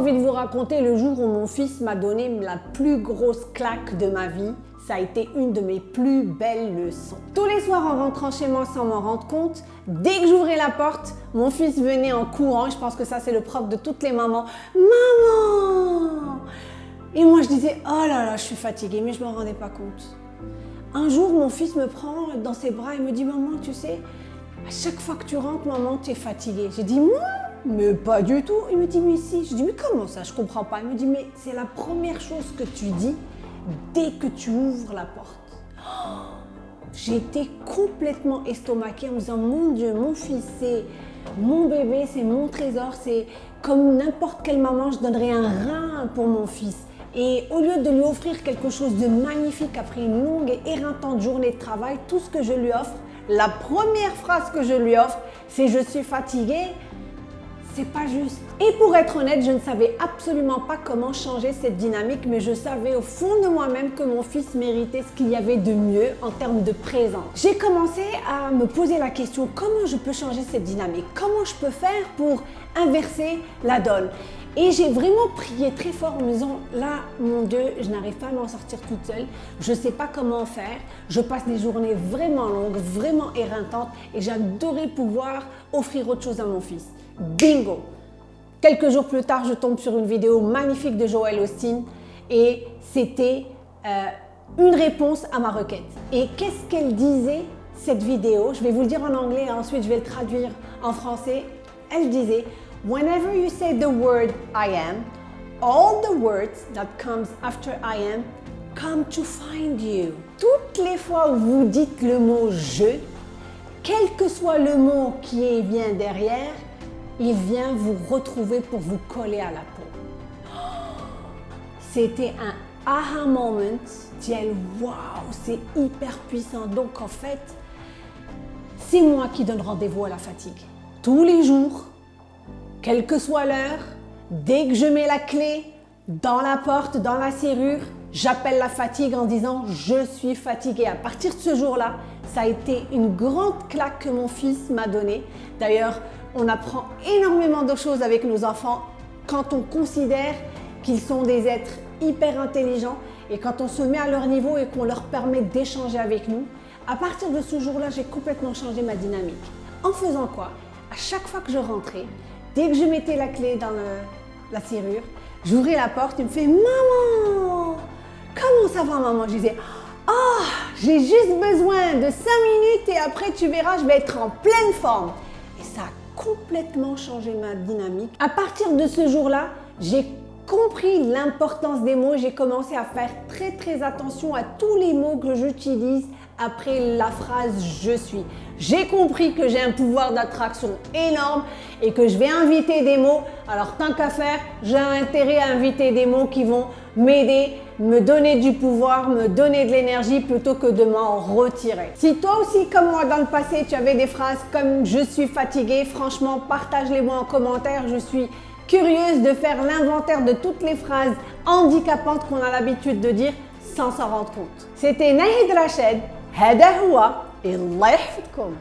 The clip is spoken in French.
envie de vous raconter le jour où mon fils m'a donné la plus grosse claque de ma vie. Ça a été une de mes plus belles leçons. Tous les soirs en rentrant chez moi sans m'en rendre compte, dès que j'ouvrais la porte, mon fils venait en courant. Je pense que ça c'est le propre de toutes les mamans. Maman Et moi je disais, oh là là, je suis fatiguée, mais je ne me rendais pas compte. Un jour, mon fils me prend dans ses bras et me dit, maman, tu sais, à chaque fois que tu rentres, maman, tu es fatiguée. J'ai dit, moi mais pas du tout. Il me dit, mais si. Je dis, mais comment ça? Je comprends pas. Il me dit, mais c'est la première chose que tu dis dès que tu ouvres la porte. Été complètement estomaquée en me disant, mon Dieu, mon fils, c'est mon bébé, c'est mon trésor, c'est comme n'importe quelle maman, je donnerais un rein pour mon fils. Et au lieu de lui offrir quelque chose de magnifique après une longue et éreintante journée de travail, tout ce que je lui offre, la première phrase que je lui offre, c'est « je suis fatiguée », c'est pas juste. Et pour être honnête, je ne savais absolument pas comment changer cette dynamique, mais je savais au fond de moi-même que mon fils méritait ce qu'il y avait de mieux en termes de présence. J'ai commencé à me poser la question, comment je peux changer cette dynamique? Comment je peux faire pour inverser la donne? Et j'ai vraiment prié très fort en me disant, là, mon Dieu, je n'arrive pas à m'en sortir toute seule, je ne sais pas comment faire, je passe des journées vraiment longues, vraiment éreintantes et j'adorais pouvoir offrir autre chose à mon fils. Bingo Quelques jours plus tard, je tombe sur une vidéo magnifique de Joël Austin et c'était euh, une réponse à ma requête. Et qu'est-ce qu'elle disait cette vidéo? Je vais vous le dire en anglais et ensuite je vais le traduire en français. Elle disait « Whenever you say the word I am, all the words that comes after I am come to find you. » Toutes les fois où vous dites le mot « je », quel que soit le mot qui vient derrière, il vient vous retrouver pour vous coller à la peau. C'était un aha moment. Tiens, waouh, c'est hyper puissant. Donc en fait, c'est moi qui donne rendez-vous à la fatigue. Tous les jours, quelle que soit l'heure, dès que je mets la clé dans la porte, dans la serrure, j'appelle la fatigue en disant « je suis fatiguée ». À partir de ce jour-là, ça a été une grande claque que mon fils m'a donnée. D'ailleurs, on apprend énormément de choses avec nos enfants quand on considère qu'ils sont des êtres hyper intelligents et quand on se met à leur niveau et qu'on leur permet d'échanger avec nous. À partir de ce jour-là, j'ai complètement changé ma dynamique. En faisant quoi? À chaque fois que je rentrais, dès que je mettais la clé dans la serrure, j'ouvrais la porte, il me fait « Maman Comment ça va maman ?» Je disais « Oh, j'ai juste besoin de 5 minutes et après tu verras, je vais être en pleine forme. » Et ça complètement changé ma dynamique. À partir de ce jour-là, j'ai compris l'importance des mots. J'ai commencé à faire très très attention à tous les mots que j'utilise après la phrase « je suis ». J'ai compris que j'ai un pouvoir d'attraction énorme et que je vais inviter des mots. Alors tant qu'à faire, j'ai intérêt à inviter des mots qui vont m'aider, me donner du pouvoir, me donner de l'énergie plutôt que de m'en retirer. Si toi aussi, comme moi dans le passé, tu avais des phrases comme « je suis fatiguée », franchement, partage-les moi en commentaire. Je suis curieuse de faire l'inventaire de toutes les phrases handicapantes qu'on a l'habitude de dire sans s'en rendre compte. C'était Nahid Rached, هذا هو الله يحفظكم